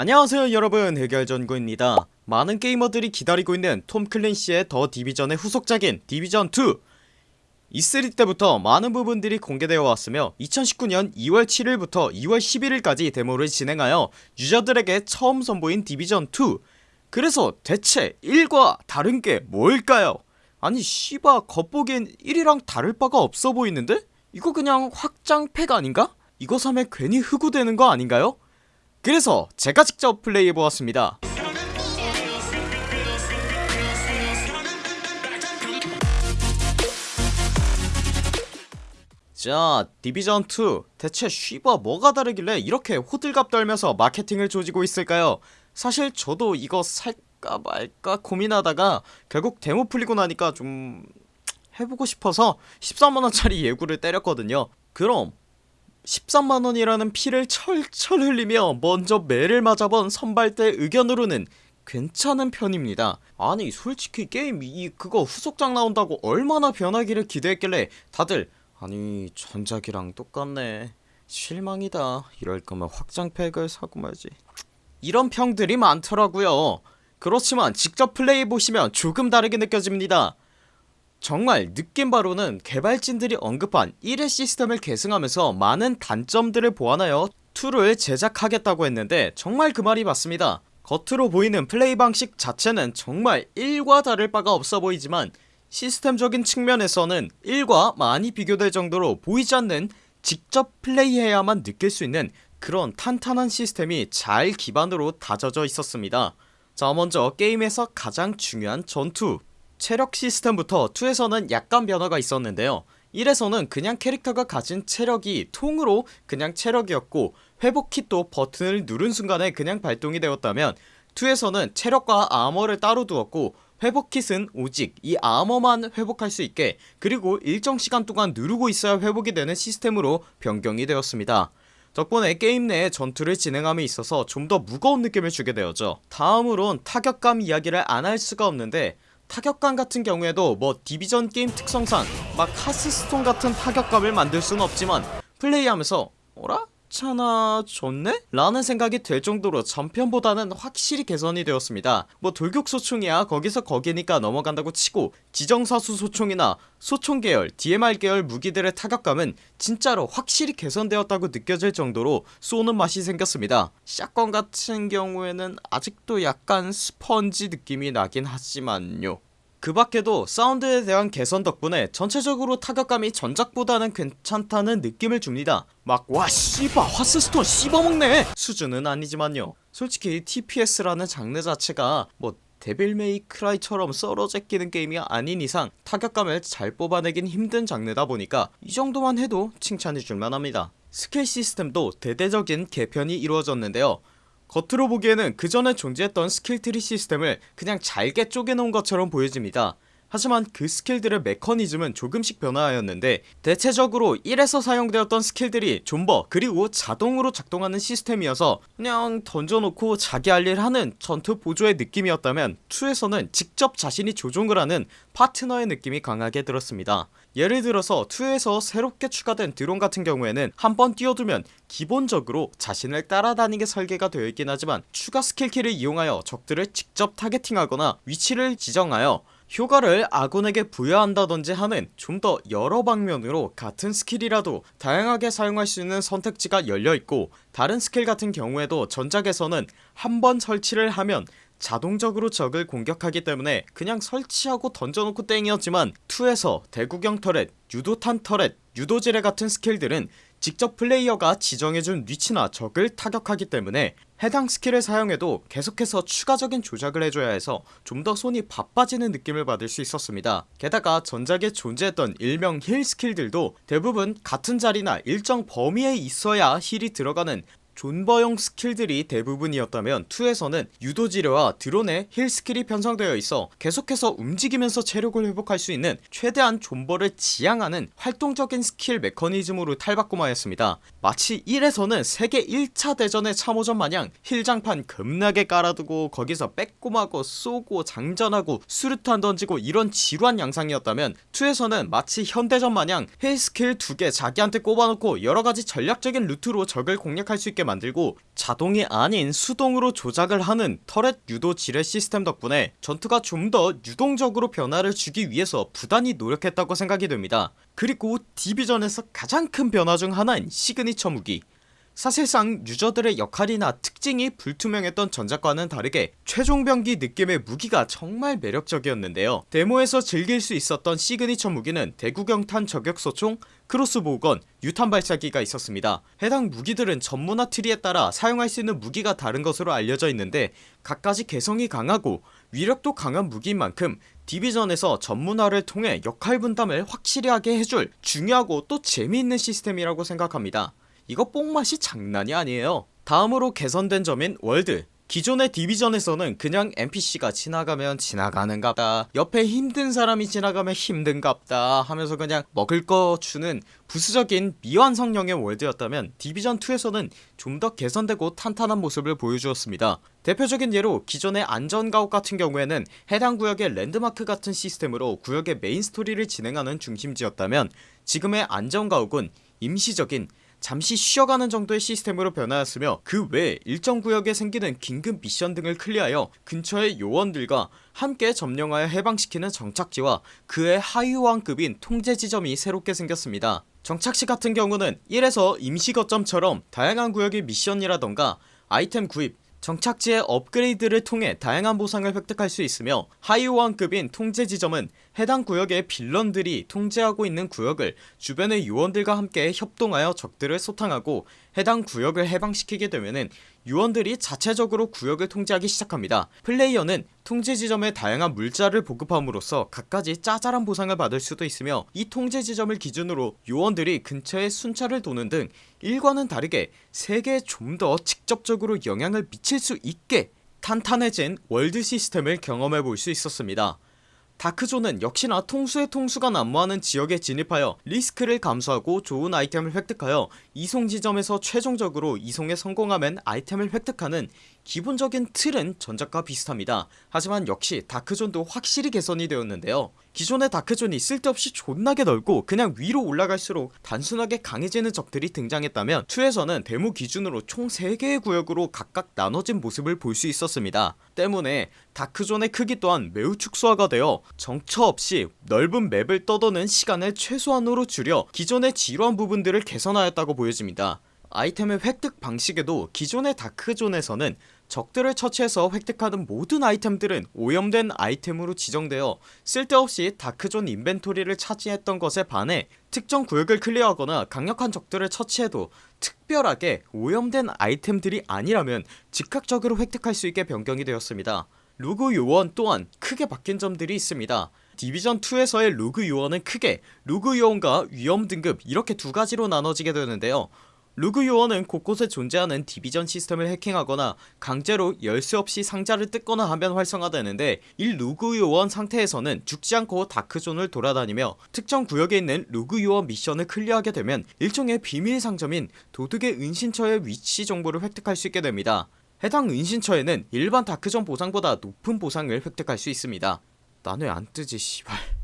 안녕하세요 여러분 해결전구입니다 많은 게이머들이 기다리고 있는 톰 클린시의 더 디비전의 후속작인 디비전2 E3 때부터 많은 부분들이 공개되어 왔으며 2019년 2월 7일부터 2월 11일까지 데모를 진행하여 유저들에게 처음 선보인 디비전2 그래서 대체 1과 다른게 뭘까요 아니 씨바 겉보기엔 1이랑 다를 바가 없어 보이는데? 이거 그냥 확장팩 아닌가? 이거 사면 괜히 흑우되는 거 아닌가요? 그래서 제가 직접 플레이해보았습니다. 자 디비전2 대체 쉬바 뭐가 다르길래 이렇게 호들갑 떨면서 마케팅을 조지고 있을까요? 사실 저도 이거 살까 말까 고민하다가 결국 데모 풀리고 나니까 좀 해보고 싶어서 13만원짜리 예구를 때렸거든요. 그럼 13만원이라는 피를 철철 흘리며 먼저 매를 맞아본 선발대 의견으로는 괜찮은 편입니다. 아니 솔직히 게임 이 그거 후속작 나온다고 얼마나 변하기를 기대했길래 다들 아니 전작이랑 똑같네. 실망이다. 이럴 거면 확장팩을 사고 말지. 이런 평들이 많더라고요. 그렇지만 직접 플레이해보시면 조금 다르게 느껴집니다 정말 느낌 바로는 개발진들이 언급한 1회 시스템을 계승하면서 많은 단점들을 보완하여 2를 제작하겠다고 했는데 정말 그 말이 맞습니다. 겉으로 보이는 플레이 방식 자체는 정말 1과 다를 바가 없어 보이지만 시스템적인 측면에서는 1과 많이 비교될 정도로 보이지 않는 직접 플레이해야만 느낄 수 있는 그런 탄탄한 시스템이 잘 기반으로 다져져 있었습니다. 자 먼저 게임에서 가장 중요한 전투 체력 시스템부터 2에서는 약간 변화가 있었는데요. 1에서는 그냥 캐릭터가 가진 체력이 통으로 그냥 체력이었고 회복킷도 버튼을 누른 순간에 그냥 발동이 되었다면 2에서는 체력과 아머를 따로 두었고 회복킷은 오직 이 아머만 회복할 수 있게 그리고 일정 시간 동안 누르고 있어야 회복이 되는 시스템으로 변경이 되었습니다. 덕분에 게임 내에 전투를 진행함에 있어서 좀 더 무거운 느낌을 주게 되었죠. 다음으론 타격감 이야기를 안 할 수가 없는데 타격감 같은 경우에도 뭐 Division 게임 특성상 막 Hearthstone 같은 타격감을 만들 수는 없지만 플레이하면서 어라? 차나 좋네? 라는 생각이 될 정도로 전편보다는 확실히 개선이 되었습니다. 뭐 돌격소총이야 거기서 거기니까 넘어간다고 치고 지정사수 소총이나 소총 계열 DMR 계열 무기들의 타격감은 진짜로 확실히 개선되었다고 느껴질 정도로 쏘는 맛이 생겼습니다. shotgun 같은 경우에는 아직도 약간 스펀지 느낌이 나긴 하지만요 그 밖에도 사운드에 대한 개선 덕분에 전체적으로 타격감이 전작보다는 괜찮다는 느낌을 줍니다. 막 와 씨바 Hearthstone 씹어먹네! 수준은 아니지만요. 솔직히 TPS라는 장르 자체가 뭐 Devil May Cry처럼 썰어 제끼는 게임이 아닌 이상 타격감을 잘 뽑아내긴 힘든 장르다 보니까 이 정도만 해도 칭찬해 줄만합니다. 스킬 시스템도 대대적인 개편이 이루어졌는데요 겉으로 보기에는 그전에 존재했던 skill tree 시스템을 그냥 잘게 쪼개놓은 것처럼 보여집니다 하지만 그 스킬들의 메커니즘은 조금씩 변화하였는데 대체적으로 1에서 사용되었던 스킬들이 존버 그리고 자동으로 작동하는 시스템이어서 그냥 던져놓고 자기 할 일 하는 전투 보조의 느낌이었다면 2에서는 직접 자신이 조종을 하는 파트너의 느낌이 강하게 들었습니다. 예를 들어서 2에서 새롭게 추가된 드론 같은 경우에는 한번 띄워두면 기본적으로 자신을 따라다니게 설계가 되어 있긴 하지만 추가 스킬키를 이용하여 적들을 직접 targeting하거나 위치를 지정하여 효과를 아군에게 부여한다던지 하는 좀 더 여러 방면으로 같은 스킬이라도 다양하게 사용할 수 있는 선택지가 열려있고 다른 스킬 같은 경우에도 전작에서는 한 번 설치를 하면 자동적으로 적을 공격하기 때문에 그냥 설치하고 던져놓고 땡이었지만 2에서 대구경 turret, 유도탄 turret, 유도지뢰 같은 스킬들은 직접 플레이어가 지정해준 위치나 적을 타격하기 때문에 해당 스킬을 사용해도 계속해서 추가적인 조작을 해줘야 해서 좀 더 손이 바빠지는 느낌을 받을 수 있었습니다. 게다가 전작에 존재했던 일명 heal 스킬들도 대부분 같은 자리나 일정 범위에 있어야 heal이 들어가는 존버용 스킬들이 대부분이었다면 2에서는 유도지뢰와 드론의 heal 스킬이 편성되어 있어 계속해서 움직이면서 체력을 회복할 수 있는 최대한 존버를 지양하는 활동적인 스킬 메커니즘으로 탈바꿈하였습니다. 마치 1에서는 세계 1차 대전의 참호전 마냥 heal장판 겁나게 깔아두고 거기서 빼꼼하고 쏘고 장전하고 수류탄 던지고 이런 지루한 양상이었다면 2에서는 마치 현대전 마냥 heal 스킬 두 개 자기한테 꼽아놓고 여러가지 전략적인 루트로 적을 공략할 수 있게 만들고 자동이 아닌 수동으로 조작을 하는 turret 유도 지뢰 시스템 덕분에 전투가 좀 더 유동적으로 변화를 주기 위해서 부단히 노력했다고 생각이 됩니다. 그리고 디비전에서 가장 큰 변화 중 하나인 시그니처 무기 사실상 유저들의 역할이나 특징이 불투명했던 전작과는 다르게 최종병기 느낌의 무기가 정말 매력적이었는데요. 데모에서 즐길 수 있었던 시그니처 무기는 대구경탄 저격소총 crossbow gun 유탄 발사기가 있었습니다. 해당 무기들은 전문화 트리에 따라 사용할 수 있는 무기가 다른 것으로 알려져 있는데 각각이 개성이 강하고 위력도 강한 무기인 만큼 디비전에서 전문화를 통해 역할 분담을 확실히 하게 해줄 중요하고 또 재미있는 시스템이라고 생각합니다 이거 뽕맛이 장난이 아니에요. 다음으로 개선된 점인 월드. 기존의 디비전에서는 그냥 NPC가 지나가면 지나가는갑다. 옆에 힘든 사람이 지나가면 힘든갑다 하면서 그냥 먹을 거 주는 부수적인 미완성형의 월드였다면 디비전2에서는 좀 더 개선되고 탄탄한 모습을 보여주었습니다. 대표적인 예로 기존의 안전가옥 같은 경우에는 해당 구역의 랜드마크 같은 시스템으로 구역의 메인 스토리를 진행하는 중심지였다면 지금의 안전가옥은 임시적인 잠시 쉬어가는 정도의 시스템으로 변하였으며 그외 일정 구역에 생기는 긴급 미션 등을 clear하여 근처의 요원들과 함께 점령하여 해방시키는 정착지와 그의 하위호환급인 통제지점이 새롭게 생겼습니다. 정착지 같은 경우는 1에서 임시거점처럼 다양한 구역의 미션이라던가 아이템 구입 정착지의 업그레이드를 통해 다양한 보상을 획득할 수 있으며 하이호환급인 통제지점은 해당 구역의 빌런들이 통제하고 있는 구역을 주변의 요원들과 함께 협동하여 적들을 소탕하고 해당 구역을 해방시키게 되면은 요원들이 자체적으로 구역을 통제하기 시작합니다. 플레이어는 통제 지점에 다양한 물자를 보급함으로써 갖가지 짜잘한 보상을 받을 수도 있으며 이 통제 지점을 기준으로 요원들이 근처에 순찰을 도는 등 일과는 다르게 세계에 좀 더 직접적으로 영향을 미칠 수 있게 탄탄해진 월드 시스템을 경험해볼 수 있었습니다 다크존은 역시나 통수의 통수가 난무하는 지역에 진입하여 리스크를 감수하고 좋은 아이템을 획득하여 이송 지점에서 최종적으로 이송에 성공하면 아이템을 획득하는 기본적인 틀은 전작과 비슷합니다. 하지만 역시 다크존도 확실히 개선이 되었는데요 기존의 다크존이 쓸데없이 존나게 넓고 그냥 위로 올라갈수록 단순하게 강해지는 적들이 등장했다면 2에서는 데모 기준으로 총 3개의 구역으로 각각 나눠진 모습을 볼 수 있었습니다. 때문에 다크존의 크기 또한 매우 축소화가 되어 정처 없이 넓은 맵을 떠도는 시간을 최소한으로 줄여 기존의 지루한 부분들을 개선하였다고 보여집니다. 아이템의 획득 방식에도 기존의 다크존에서는 적들을 처치해서 획득하는 모든 아이템들은 오염된 아이템으로 지정되어 쓸데없이 다크존 인벤토리를 차지했던 것에 반해 특정 구역을 클리어하거나 강력한 적들을 처치해도 특별하게 오염된 아이템들이 아니라면 즉각적으로 획득할 수 있게 변경이 되었습니다. rogue 요원 또한 크게 바뀐 점들이 있습니다. 디비전2에서의 rogue 요원은 크게 rogue 요원과 위험 등급 이렇게 두 가지로 나눠지게 되는데요 rogue 요원은 곳곳에 존재하는 디비전 시스템을 해킹하거나 강제로 열쇠 없이 상자를 뜯거나 하면 활성화되는데 이 rogue 요원 상태에서는 죽지 않고 다크존을 돌아다니며 특정 구역에 있는 rogue 요원 미션을 clear하게 되면 일종의 비밀 상점인 도둑의 은신처의 위치 정보를 획득할 수 있게 됩니다. 해당 은신처에는 일반 다크존 보상보다 높은 보상을 획득할 수 있습니다. 난 왜 안뜨지 씨발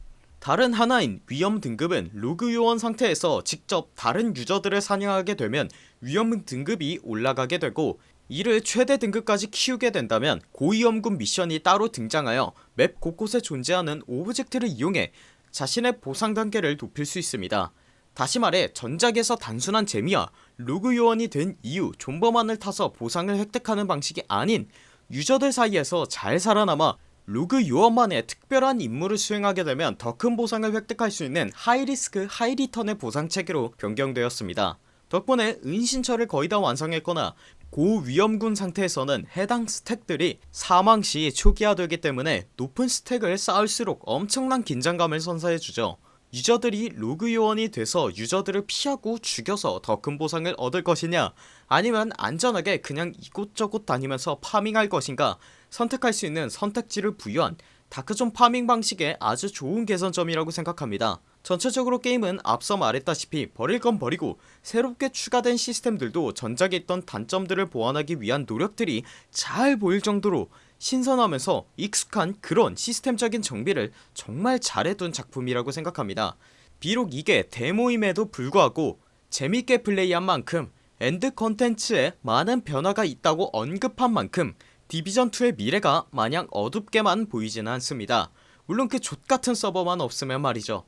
다른 하나인 위험 등급은 rogue 요원 상태에서 직접 다른 유저들을 사냥하게 되면 위험 등급이 올라가게 되고 이를 최대 등급까지 키우게 된다면 고위험군 미션이 따로 등장하여 맵 곳곳에 존재하는 object를 이용해 자신의 보상 단계를 높일 수 있습니다. 다시 말해 전작에서 단순한 재미와 rogue 요원이 된 이후 존버만을 타서 보상을 획득하는 방식이 아닌 유저들 사이에서 잘 살아남아 rogue 요원만의 특별한 임무를 수행하게 되면 더 큰 보상을 획득할 수 있는 high risk high return의 보상체계로 변경되었습니다. 덕분에 은신처를 거의 다 완성했거나 고위험군 상태에서는 해당 stack들이 사망시 초기화되기 때문에 높은 stack을 쌓을수록 엄청난 긴장감을 선사해주죠. 유저들이 rogue 요원이 돼서 유저들을 피하고 죽여서 더 큰 보상을 얻을 것이냐 아니면 안전하게 그냥 이곳저곳 다니면서 farming할 것인가 선택할 수 있는 선택지를 부여한 다크존 farming 방식의 아주 좋은 개선점이라고 생각합니다. 전체적으로 게임은 앞서 말했다시피 버릴 건 버리고 새롭게 추가된 시스템들도 전작에 있던 단점들을 보완하기 위한 노력들이 잘 보일 정도로 신선하면서 익숙한 그런 시스템적인 정비를 정말 잘해둔 작품이라고 생각합니다. 비록 이게 데모임에도 불구하고 재밌게 플레이한 만큼 end 컨텐츠에 많은 변화가 있다고 언급한 만큼 디비전2의 미래가 마냥 어둡게만 보이지는 않습니다. 물론 그 좆같은 서버만 없으면 말이죠.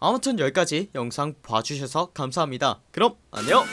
아무튼 여기까지 영상 봐주셔서 감사합니다. 그럼 안녕